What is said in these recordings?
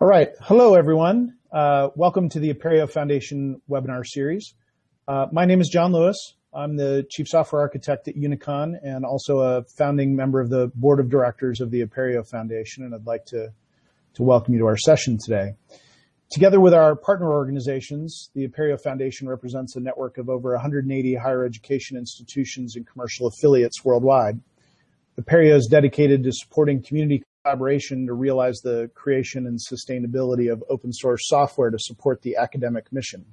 All right. Hello, everyone. Uh, welcome to the Apereo Foundation webinar series. Uh, my name is John Lewis. I'm the Chief Software Architect at Unicon and also a founding member of the Board of Directors of the Apereo Foundation, and I'd like to, to welcome you to our session today. Together with our partner organizations, the Apereo Foundation represents a network of over 180 higher education institutions and commercial affiliates worldwide. Apereo is dedicated to supporting community collaboration to realize the creation and sustainability of open source software to support the academic mission.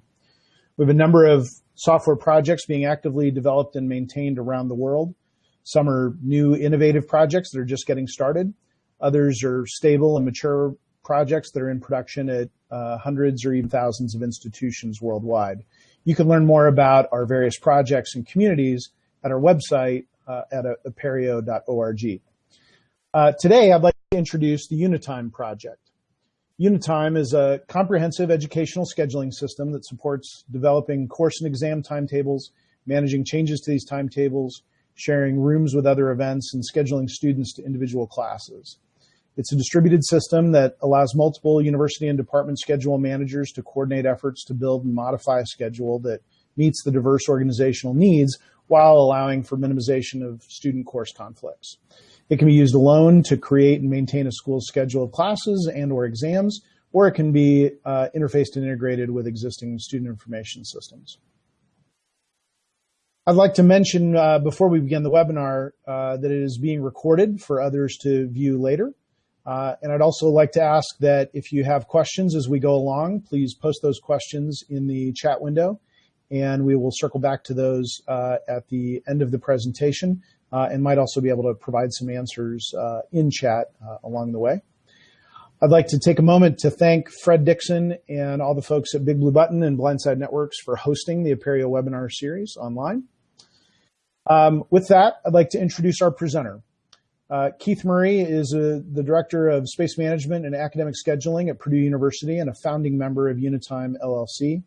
We have a number of software projects being actively developed and maintained around the world. Some are new innovative projects that are just getting started. Others are stable and mature projects that are in production at uh, hundreds or even thousands of institutions worldwide. You can learn more about our various projects and communities at our website uh, at apereo.org. Uh, today, I'd like to introduce the Unitime project. Unitime is a comprehensive educational scheduling system that supports developing course and exam timetables, managing changes to these timetables, sharing rooms with other events, and scheduling students to individual classes. It's a distributed system that allows multiple university and department schedule managers to coordinate efforts to build and modify a schedule that meets the diverse organizational needs while allowing for minimization of student course conflicts. It can be used alone to create and maintain a school's schedule of classes and or exams, or it can be uh, interfaced and integrated with existing student information systems. I'd like to mention uh, before we begin the webinar uh, that it is being recorded for others to view later. Uh, and I'd also like to ask that if you have questions as we go along, please post those questions in the chat window and we will circle back to those uh, at the end of the presentation and might also be able to provide some answers uh, in chat uh, along the way. I'd like to take a moment to thank Fred Dixon and all the folks at Big Blue Button and Blindside Networks for hosting the Apereo webinar series online. Um, with that, I'd like to introduce our presenter. Uh, Keith Murray is a, the Director of Space Management and Academic Scheduling at Purdue University and a founding member of Unitime LLC.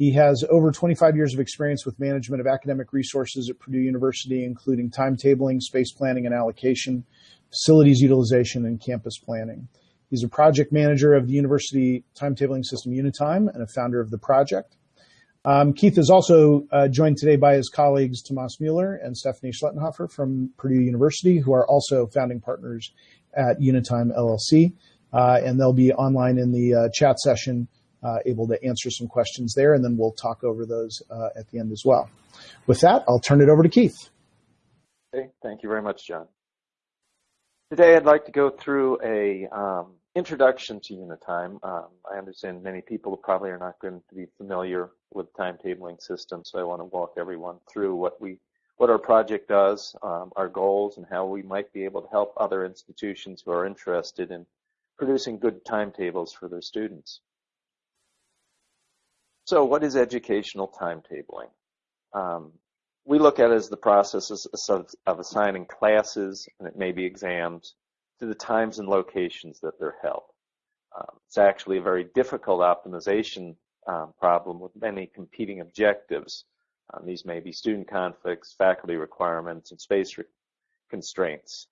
He has over 25 years of experience with management of academic resources at Purdue University, including timetabling, space planning and allocation, facilities utilization, and campus planning. He's a project manager of the university timetabling system Unitime and a founder of the project. Um, Keith is also uh, joined today by his colleagues Tomas Mueller and Stephanie Schluttenhofer from Purdue University, who are also founding partners at Unitime LLC. Uh, and they'll be online in the uh, chat session able to answer some questions there, and then we'll talk over those uh, at the end as well. With that, I'll turn it over to Keith. Okay, thank you very much, John. Today, I'd like to go through a um, introduction to Unitime. Um, I understand many people probably are not going to be familiar with timetabling systems, so I want to walk everyone through what we what our project does, um, our goals, and how we might be able to help other institutions who are interested in producing good timetables for their students. So what is educational timetabling? Um, we look at it as the process of, of assigning classes, and it may be exams, to the times and locations that they're held. Um, it's actually a very difficult optimization um, problem with many competing objectives. Um, these may be student conflicts, faculty requirements, and space constraints.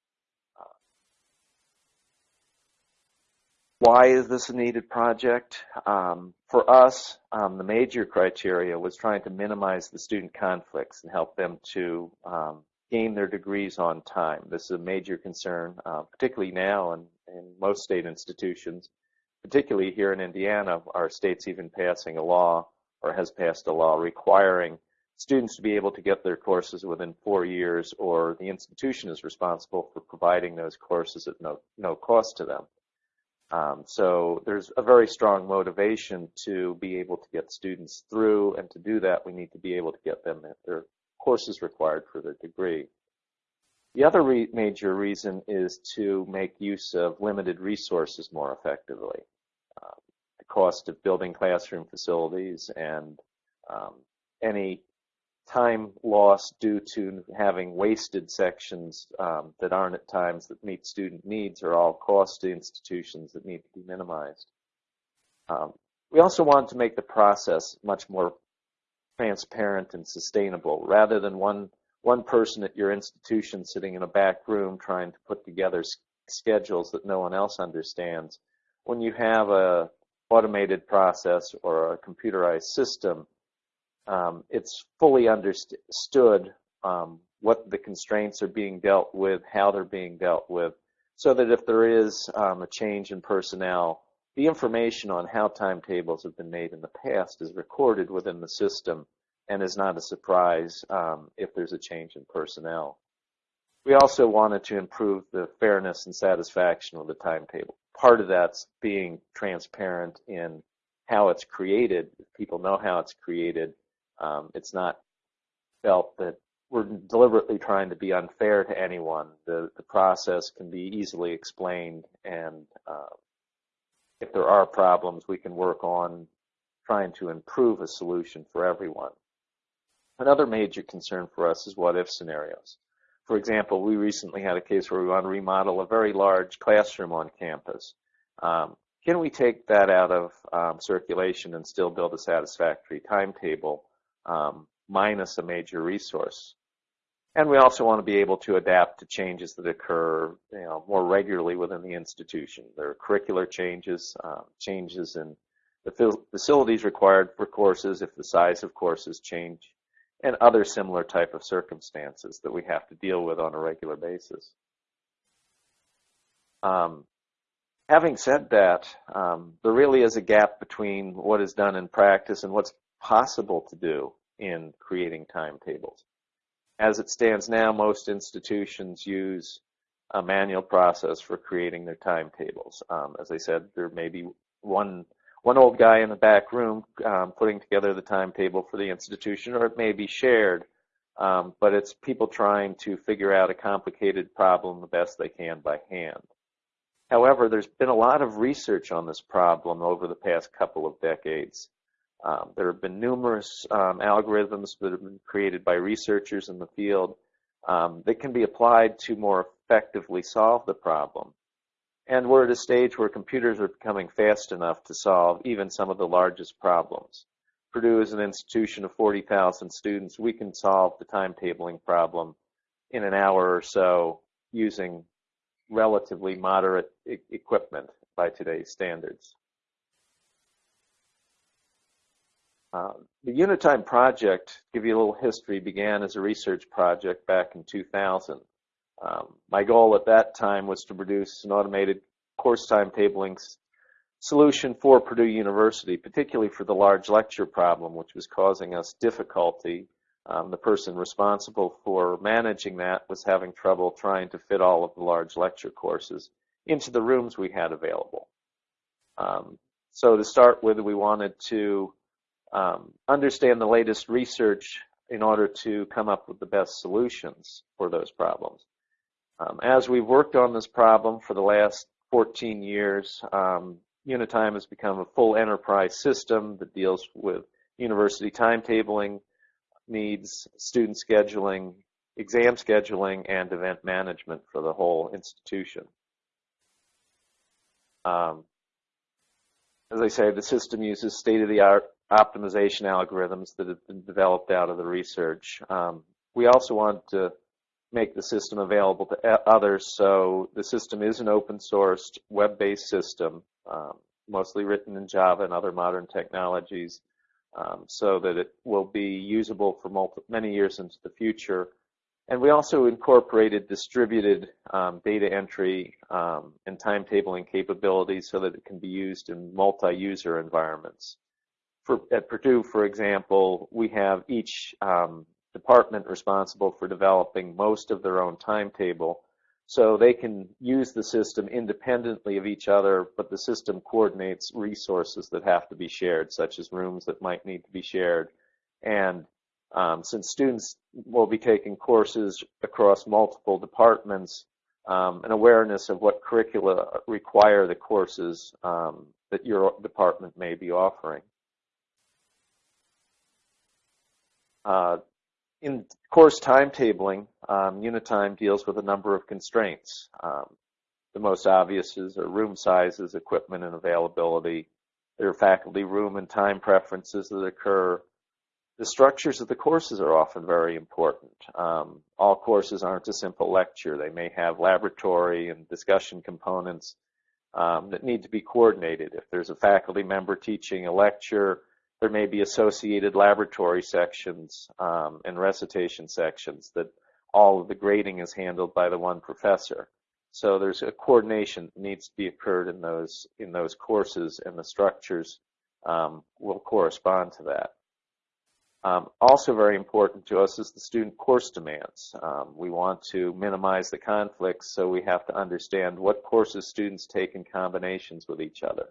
Why is this a needed project? Um, for us, um, the major criteria was trying to minimize the student conflicts and help them to um, gain their degrees on time. This is a major concern, uh, particularly now in, in most state institutions, particularly here in Indiana, our state's even passing a law or has passed a law requiring students to be able to get their courses within four years or the institution is responsible for providing those courses at no, no cost to them. Um, so there's a very strong motivation to be able to get students through, and to do that, we need to be able to get them their courses required for their degree. The other re major reason is to make use of limited resources more effectively. Uh, the cost of building classroom facilities and um, any time lost due to having wasted sections um, that aren't at times that meet student needs are all cost to institutions that need to be minimized. Um, we also want to make the process much more transparent and sustainable rather than one one person at your institution sitting in a back room trying to put together schedules that no one else understands. when you have a automated process or a computerized system, um, it's fully understood um, what the constraints are being dealt with, how they're being dealt with, so that if there is um, a change in personnel, the information on how timetables have been made in the past is recorded within the system and is not a surprise um, if there's a change in personnel. We also wanted to improve the fairness and satisfaction of the timetable. Part of that's being transparent in how it's created. People know how it's created, um, it's not felt that we're deliberately trying to be unfair to anyone. The, the process can be easily explained, and uh, if there are problems, we can work on trying to improve a solution for everyone. Another major concern for us is what if scenarios. For example, we recently had a case where we want to remodel a very large classroom on campus. Um, can we take that out of um, circulation and still build a satisfactory timetable um, minus a major resource? And we also want to be able to adapt to changes that occur you know, more regularly within the institution. There are curricular changes, uh, changes in the facilities required for courses if the size of courses change, and other similar type of circumstances that we have to deal with on a regular basis. Um, having said that, um, there really is a gap between what is done in practice and what's possible to do in creating timetables. As it stands now, most institutions use a manual process for creating their timetables. Um, as I said, there may be one one old guy in the back room um, putting together the timetable for the institution, or it may be shared. Um, but it's people trying to figure out a complicated problem the best they can by hand. However, there's been a lot of research on this problem over the past couple of decades. Um, there have been numerous um, algorithms that have been created by researchers in the field um, that can be applied to more effectively solve the problem. And we're at a stage where computers are becoming fast enough to solve even some of the largest problems. Purdue is an institution of 40,000 students. We can solve the timetabling problem in an hour or so using relatively moderate e equipment by today's standards. Uh, the Unitime project, give you a little history, began as a research project back in 2000. Um, my goal at that time was to produce an automated course timetabling solution for Purdue University, particularly for the large lecture problem, which was causing us difficulty. Um, the person responsible for managing that was having trouble trying to fit all of the large lecture courses into the rooms we had available. Um, so to start with, we wanted to um, understand the latest research in order to come up with the best solutions for those problems. Um, as we've worked on this problem for the last 14 years, um, Unitime has become a full enterprise system that deals with university timetabling needs, student scheduling, exam scheduling, and event management for the whole institution. Um, as I say, the system uses state-of-the-art optimization algorithms that have been developed out of the research. Um, we also want to make the system available to others, so the system is an open sourced web-based system, um, mostly written in Java and other modern technologies, um, so that it will be usable for many years into the future and we also incorporated distributed um, data entry um, and timetabling capabilities so that it can be used in multi-user environments. For, at Purdue, for example, we have each um, department responsible for developing most of their own timetable. So they can use the system independently of each other, but the system coordinates resources that have to be shared, such as rooms that might need to be shared, and um, since students will be taking courses across multiple departments, um, an awareness of what curricula require the courses um, that your department may be offering. Uh, in course timetabling, um, Unitime deals with a number of constraints. Um, the most obvious is room sizes, equipment, and availability. There are faculty room and time preferences that occur the structures of the courses are often very important. Um, all courses aren't a simple lecture. They may have laboratory and discussion components. um, that need to be coordinated. If there's a faculty member teaching a lecture, there may be associated laboratory sections um, and recitation sections that all of the grading is handled by the one professor. So there's a coordination that needs to be occurred in those in those courses, and the structures um, will correspond to that. Um, also very important to us is the student course demands. Um, we want to minimize the conflicts, so we have to understand what courses students take in combinations with each other.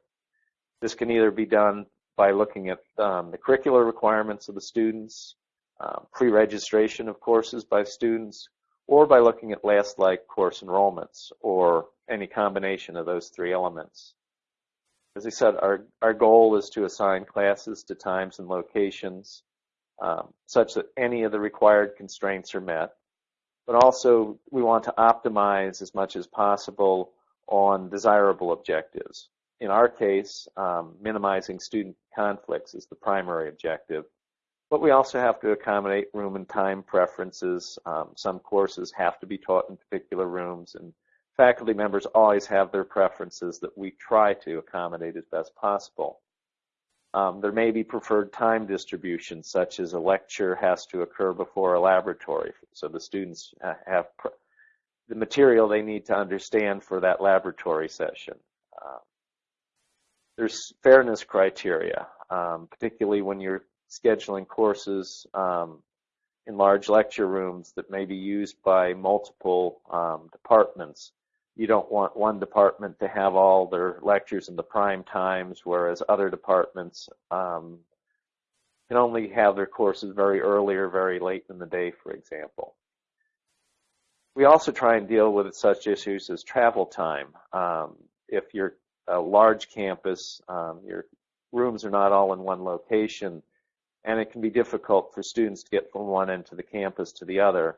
This can either be done by looking at um, the curricular requirements of the students, uh, pre-registration of courses by students, or by looking at last like course enrollments, or any combination of those three elements. As I said, our, our goal is to assign classes to times and locations um, such that any of the required constraints are met. But also, we want to optimize as much as possible on desirable objectives. In our case, um, minimizing student conflicts is the primary objective. But we also have to accommodate room and time preferences. Um, some courses have to be taught in particular rooms, and faculty members always have their preferences that we try to accommodate as best possible. Um, there may be preferred time distribution, such as a lecture has to occur before a laboratory. So the students have the material they need to understand for that laboratory session. Uh, there's fairness criteria, um, particularly when you're scheduling courses um, in large lecture rooms that may be used by multiple um, departments you don't want one department to have all their lectures in the prime times, whereas other departments um, can only have their courses very early or very late in the day, for example. We also try and deal with such issues as travel time. Um, if you're a large campus, um, your rooms are not all in one location, and it can be difficult for students to get from one end of the campus to the other.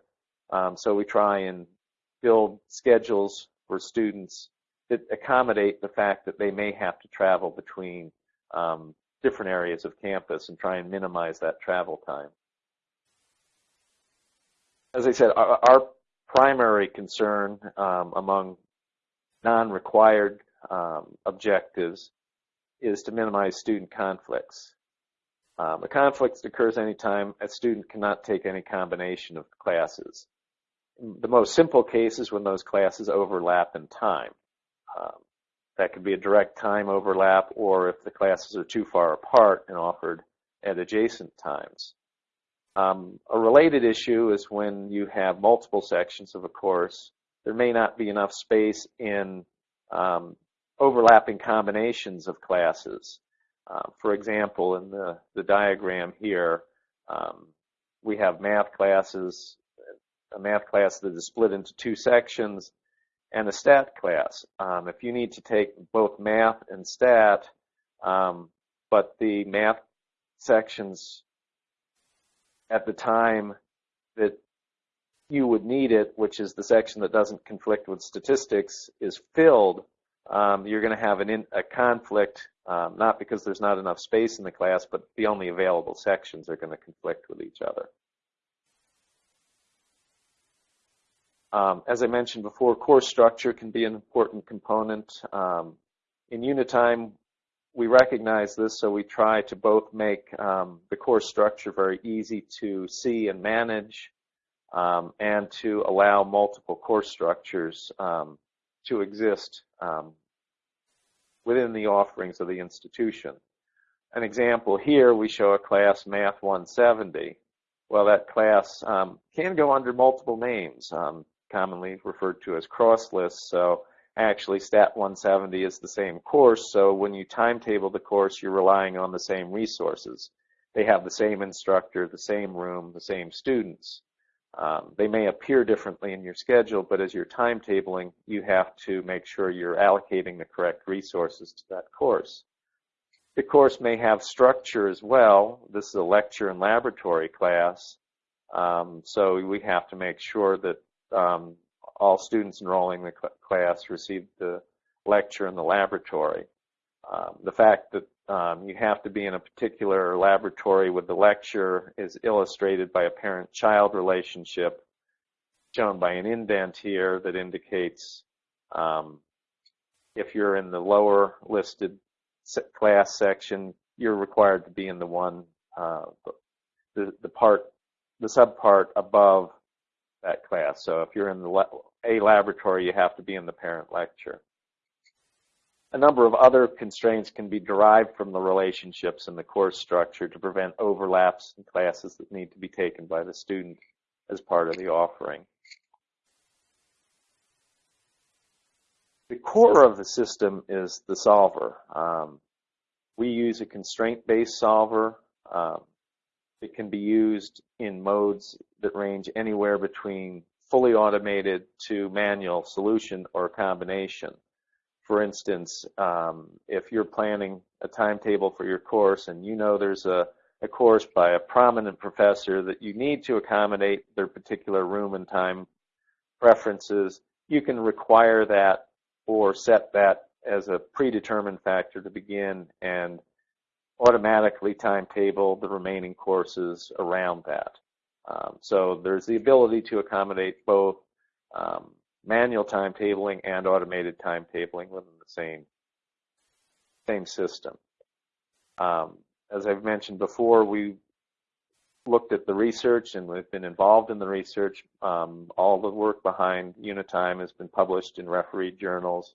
Um, so we try and build schedules for students that accommodate the fact that they may have to travel between um, different areas of campus and try and minimize that travel time. As I said, our, our primary concern um, among non-required um, objectives is to minimize student conflicts. Um, a conflict occurs anytime a student cannot take any combination of classes the most simple case is when those classes overlap in time. Um, that could be a direct time overlap or if the classes are too far apart and offered at adjacent times. Um, a related issue is when you have multiple sections of a course, there may not be enough space in um, overlapping combinations of classes. Uh, for example, in the, the diagram here, um, we have math classes a math class that is split into two sections, and a stat class. Um, if you need to take both math and stat, um, but the math sections at the time that you would need it, which is the section that doesn't conflict with statistics, is filled, um, you're going to have an in, a conflict, um, not because there's not enough space in the class, but the only available sections are going to conflict with each other. Um, as I mentioned before, course structure can be an important component. Um, in Unitime, we recognize this, so we try to both make um, the course structure very easy to see and manage um, and to allow multiple course structures to exist um, within the offerings of the institution. An example here, we show a class Math 170. Well, that class can go under multiple names commonly referred to as cross lists. So actually Stat 170 is the same course. So when you timetable the course, you're relying on the same resources. They have the same instructor, the same room, the same students. Um, they may appear differently in your schedule, but as you're timetabling, you have to make sure you're allocating the correct resources to that course. The course may have structure as well. This is a lecture and laboratory class. Um, so we have to make sure that um, all students enrolling in the cl class receive the lecture in the laboratory. Um, the fact that um, you have to be in a particular laboratory with the lecture is illustrated by a parent-child relationship shown by an indent here that indicates um, if you're in the lower listed class section, you're required to be in the one, uh, the, the part, the subpart above that class. So if you're in the A laboratory, you have to be in the parent lecture. A number of other constraints can be derived from the relationships in the course structure to prevent overlaps in classes that need to be taken by the student as part of the offering. The core of the system is the solver. Um, we use a constraint-based solver. Um, it can be used in modes that range anywhere between fully automated to manual solution or combination. For instance, um, if you're planning a timetable for your course and you know there's a, a course by a prominent professor that you need to accommodate their particular room and time preferences, you can require that or set that as a predetermined factor to begin and automatically timetable the remaining courses around that. Um, so there's the ability to accommodate both um, manual timetabling and automated timetabling within the same same system. Um, as I've mentioned before, we looked at the research and we've been involved in the research. Um, all the work behind Unitime has been published in refereed journals.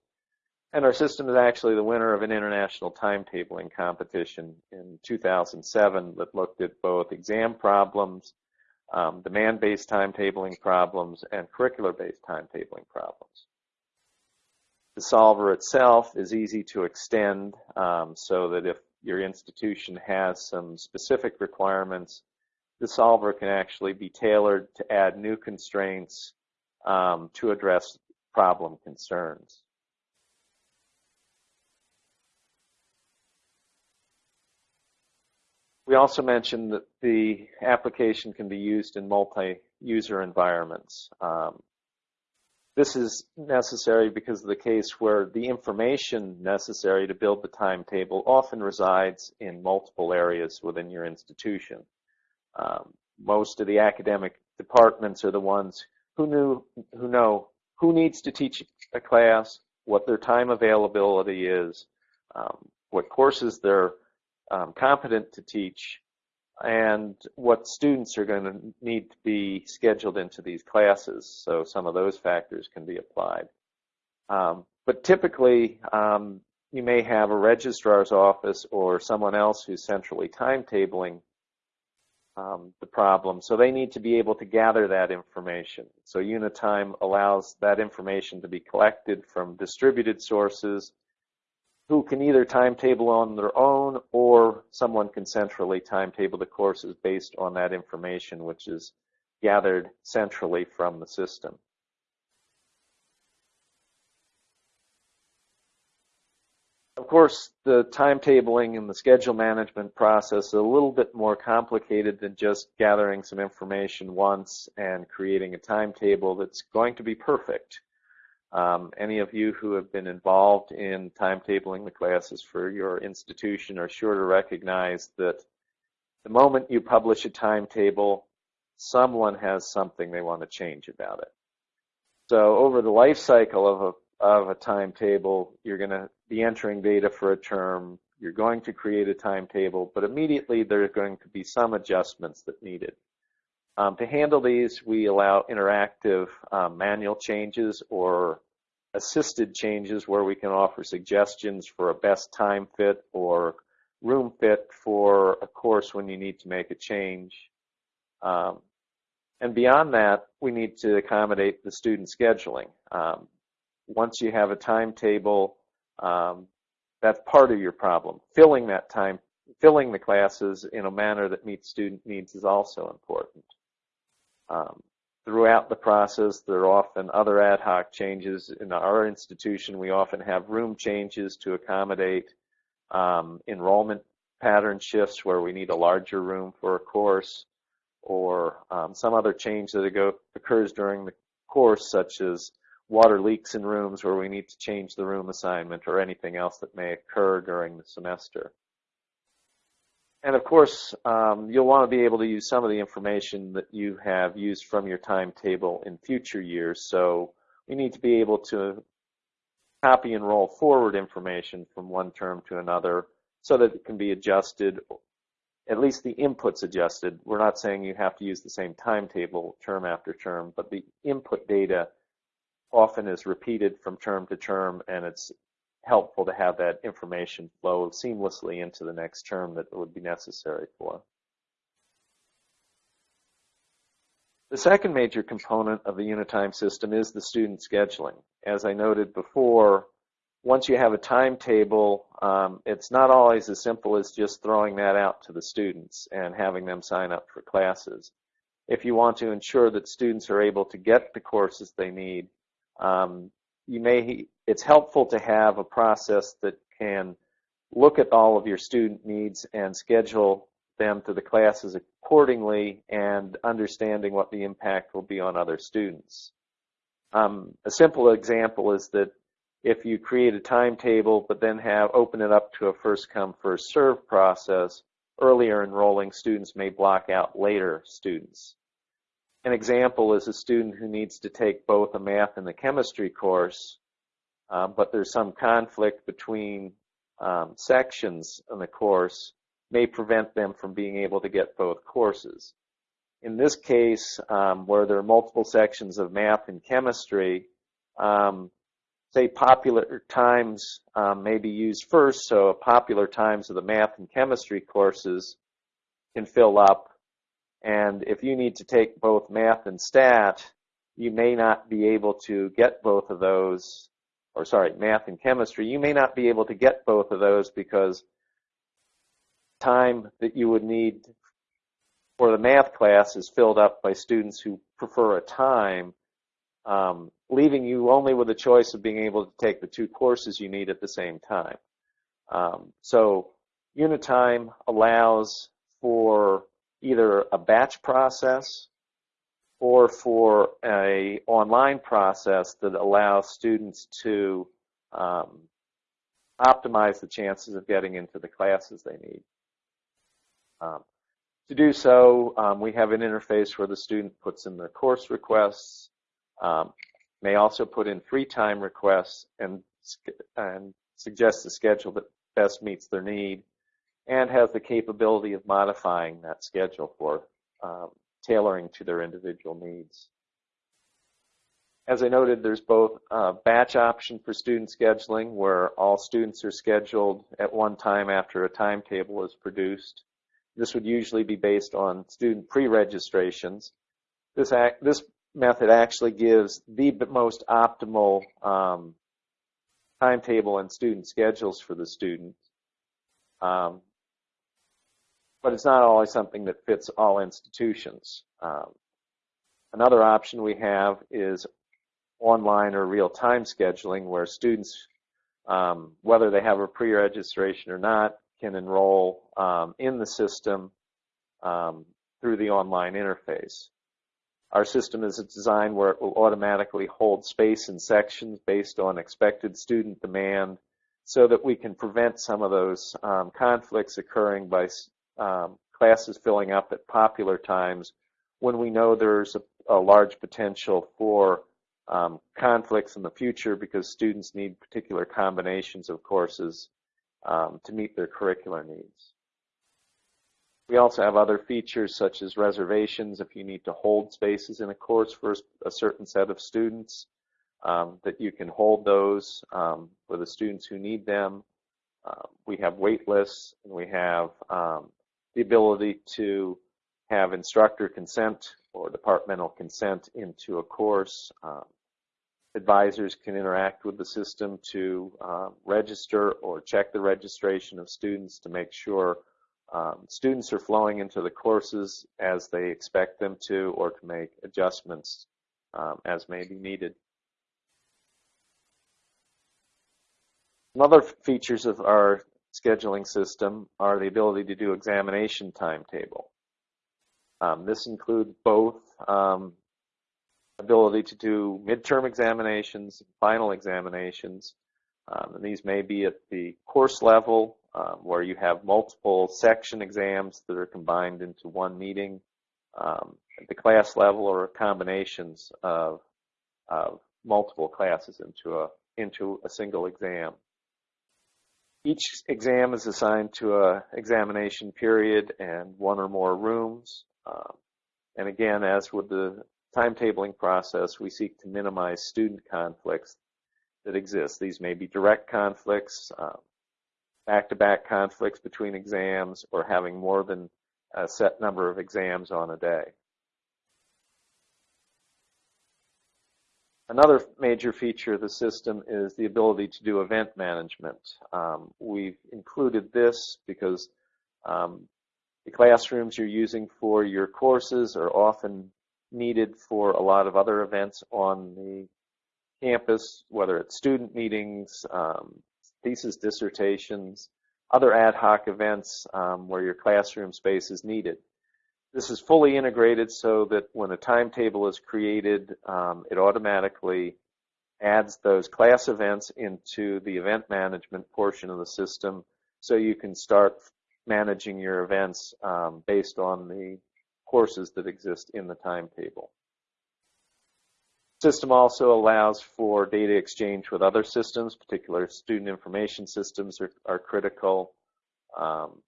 And our system is actually the winner of an international timetabling competition in 2007 that looked at both exam problems, um, demand-based timetabling problems, and curricular-based timetabling problems. The solver itself is easy to extend um, so that if your institution has some specific requirements the solver can actually be tailored to add new constraints um, to address problem concerns. We also mentioned that the application can be used in multi-user environments. Um, this is necessary because of the case where the information necessary to build the timetable often resides in multiple areas within your institution. Um, most of the academic departments are the ones who knew who know who needs to teach a class, what their time availability is, um, what courses they're um, competent to teach, and what students are going to need to be scheduled into these classes. So some of those factors can be applied. Um, but typically, um, you may have a registrar's office or someone else who's centrally timetabling um, the problem. So they need to be able to gather that information. So Unitime allows that information to be collected from distributed sources who can either timetable on their own or someone can centrally timetable the courses based on that information which is gathered centrally from the system. Of course, the timetabling and the schedule management process is a little bit more complicated than just gathering some information once and creating a timetable that's going to be perfect. Um, any of you who have been involved in timetabling the classes for your institution are sure to recognize that the moment you publish a timetable, someone has something they want to change about it. So over the life cycle of a of a timetable. You're going to be entering data for a term. You're going to create a timetable, but immediately there are going to be some adjustments that needed. Um, to handle these, we allow interactive um, manual changes or assisted changes where we can offer suggestions for a best time fit or room fit for a course when you need to make a change. Um, and beyond that, we need to accommodate the student scheduling. Um, once you have a timetable, um, that's part of your problem. Filling that time, filling the classes in a manner that meets student needs is also important. Um, throughout the process, there are often other ad hoc changes. In our institution, we often have room changes to accommodate um, enrollment pattern shifts where we need a larger room for a course or um, some other change that occurs during the course, such as water leaks in rooms where we need to change the room assignment or anything else that may occur during the semester. And of course, um, you'll want to be able to use some of the information that you have used from your timetable in future years. So we need to be able to copy and roll forward information from one term to another so that it can be adjusted, at least the inputs adjusted. We're not saying you have to use the same timetable term after term, but the input data often is repeated from term to term and it's helpful to have that information flow seamlessly into the next term that would be necessary for. The second major component of the Unitime system is the student scheduling. As I noted before, once you have a timetable, um, it's not always as simple as just throwing that out to the students and having them sign up for classes. If you want to ensure that students are able to get the courses they need, um, you may it's helpful to have a process that can look at all of your student needs and schedule them to the classes accordingly and understanding what the impact will be on other students. Um, a simple example is that if you create a timetable but then have open it up to a first come first serve process, earlier enrolling students may block out later students. An example is a student who needs to take both a math and a chemistry course, uh, but there's some conflict between um, sections in the course may prevent them from being able to get both courses. In this case, um, where there are multiple sections of math and chemistry, um, say popular times um, may be used first, so popular times of the math and chemistry courses can fill up. And if you need to take both math and stat, you may not be able to get both of those, or sorry, math and chemistry, you may not be able to get both of those because time that you would need for the math class is filled up by students who prefer a time, um, leaving you only with a choice of being able to take the two courses you need at the same time. Um, so Unitime allows for either a batch process or for a online process that allows students to um, optimize the chances of getting into the classes they need. Um, to do so, um, we have an interface where the student puts in their course requests, um, may also put in free time requests and, and suggest the schedule that best meets their need and has the capability of modifying that schedule for um, tailoring to their individual needs. As I noted, there's both a batch option for student scheduling where all students are scheduled at one time after a timetable is produced this would usually be based on student pre-registrations. This, this method actually gives the most optimal um, timetable and student schedules for the student. Um, but it's not always something that fits all institutions. Um, another option we have is online or real-time scheduling where students, um, whether they have a pre-registration or not, can enroll um, in the system um, through the online interface. Our system is designed where it will automatically hold space and sections based on expected student demand so that we can prevent some of those um, conflicts occurring by um, classes filling up at popular times when we know there's a, a large potential for um, conflicts in the future because students need particular combinations of courses um, to meet their curricular needs. We also have other features such as reservations if you need to hold spaces in a course for a certain set of students, um, that you can hold those um, for the students who need them. Uh, we have wait lists and we have um, the ability to have instructor consent or departmental consent into a course. Um, advisors can interact with the system to uh, register or check the registration of students to make sure um, students are flowing into the courses as they expect them to or to make adjustments um, as may be needed. Some other features of our scheduling system are the ability to do examination timetable. Um, this includes both um, ability to do midterm examinations, final examinations. Um, and these may be at the course level um, where you have multiple section exams that are combined into one meeting, um, at the class level or combinations of, of multiple classes into a into a single exam. Each exam is assigned to a examination period and one or more rooms. Um, and again, as with the timetabling process, we seek to minimize student conflicts that exist. These may be direct conflicts, um, back-to-back -back conflicts between exams, or having more than a set number of exams on a day. Another major feature of the system is the ability to do event management. Um, we've included this because um, the classrooms you're using for your courses are often needed for a lot of other events on the campus, whether it's student meetings, um, thesis dissertations, other ad hoc events um, where your classroom space is needed. This is fully integrated so that when a timetable is created, um, it automatically adds those class events into the event management portion of the system so you can start managing your events um, based on the courses that exist in the timetable. System also allows for data exchange with other systems, particular student information systems are, are critical. Um,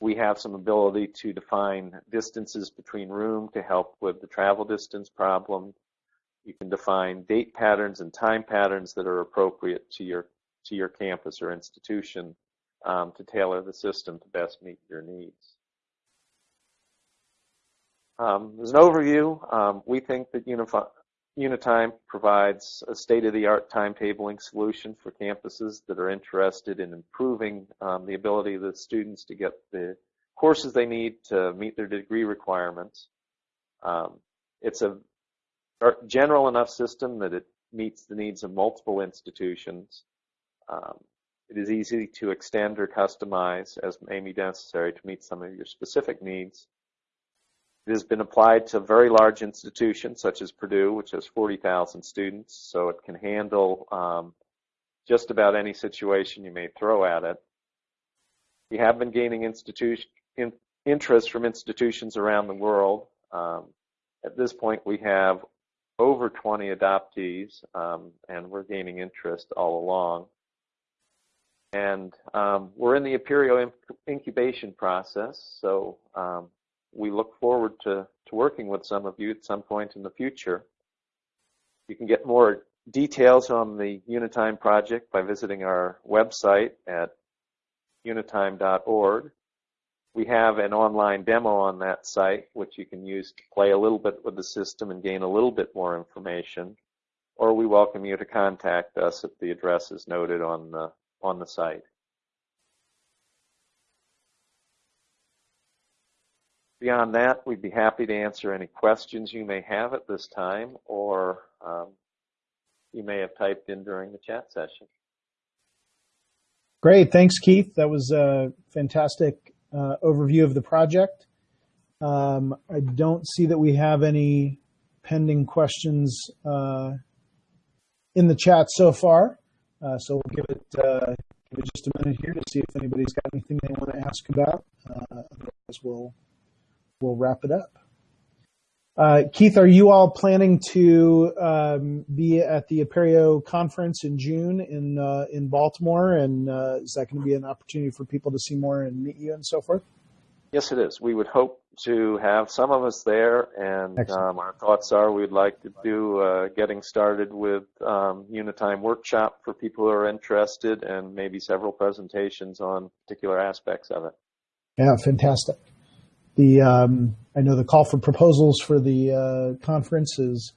we have some ability to define distances between room to help with the travel distance problem. You can define date patterns and time patterns that are appropriate to your to your campus or institution um, to tailor the system to best meet your needs. Um, as an overview, um, we think that Unify, Unitime provides a state-of-the-art timetabling solution for campuses that are interested in improving um, the ability of the students to get the courses they need to meet their degree requirements. Um, it's a general enough system that it meets the needs of multiple institutions. Um, it is easy to extend or customize as may be necessary to meet some of your specific needs. It has been applied to very large institutions such as Purdue, which has 40,000 students, so it can handle um, just about any situation you may throw at it. We have been gaining institution, in, interest from institutions around the world. Um, at this point, we have over 20 adoptees, um, and we're gaining interest all along. And um, we're in the Apereo incubation process, so um, we look forward to, to working with some of you at some point in the future. You can get more details on the Unitime project by visiting our website at unitime.org. We have an online demo on that site, which you can use to play a little bit with the system and gain a little bit more information. Or we welcome you to contact us at the addresses noted on the, on the site. Beyond that, we'd be happy to answer any questions you may have at this time, or um, you may have typed in during the chat session. Great, thanks, Keith. That was a fantastic uh, overview of the project. Um, I don't see that we have any pending questions uh, in the chat so far, uh, so we'll give it, uh, give it just a minute here to see if anybody's got anything they want to ask about. Uh, otherwise, we'll we'll wrap it up. Uh, Keith, are you all planning to um, be at the Apereo conference in June in uh, in Baltimore? And uh, is that going to be an opportunity for people to see more and meet you and so forth? Yes, it is. We would hope to have some of us there, and um, our thoughts are we'd like to do uh, getting started with um, Unitime workshop for people who are interested, and maybe several presentations on particular aspects of it. Yeah, fantastic. The um, I know the call for proposals for the uh, conference is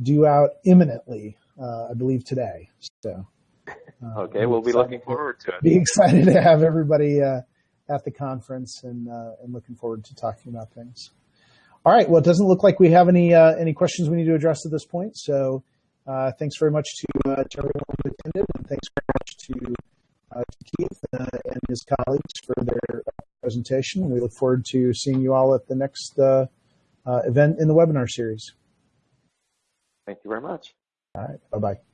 due out imminently. Uh, I believe today. So. Uh, okay, we'll be looking forward to it. Be excited to have everybody uh, at the conference and uh, and looking forward to talking about things. All right. Well, it doesn't look like we have any uh, any questions we need to address at this point. So, thanks very much to, to everyone who attended, and thanks very much to uh, Keith uh, and his colleagues for their presentation. We look forward to seeing you all at the next uh, event in the webinar series. Thank you very much. All right. Bye-bye.